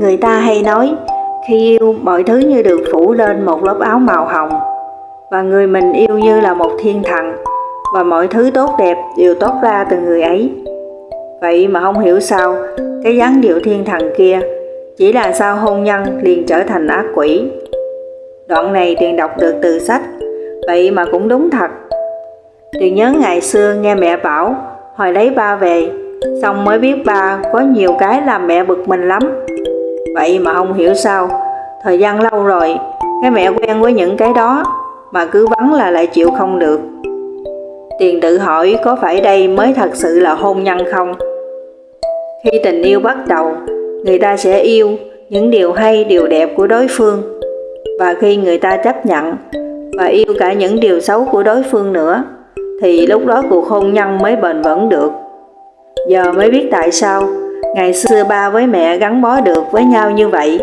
Người ta hay nói, khi yêu mọi thứ như được phủ lên một lớp áo màu hồng, và người mình yêu như là một thiên thần, và mọi thứ tốt đẹp đều tốt ra từ người ấy. Vậy mà không hiểu sao, cái dáng điệu thiên thần kia chỉ là sau hôn nhân liền trở thành ác quỷ. Đoạn này Tuyền đọc được từ sách, vậy mà cũng đúng thật. Tuyền nhớ ngày xưa nghe mẹ bảo, hồi lấy ba về, xong mới biết ba có nhiều cái làm mẹ bực mình lắm. Vậy mà không hiểu sao, thời gian lâu rồi, cái mẹ quen với những cái đó, mà cứ vắng là lại chịu không được. Tiền tự hỏi có phải đây mới thật sự là hôn nhân không? Khi tình yêu bắt đầu, người ta sẽ yêu những điều hay, điều đẹp của đối phương. Và khi người ta chấp nhận và yêu cả những điều xấu của đối phương nữa, thì lúc đó cuộc hôn nhân mới bền vững được. Giờ mới biết tại sao ngày xưa ba với mẹ gắn bó được với nhau như vậy.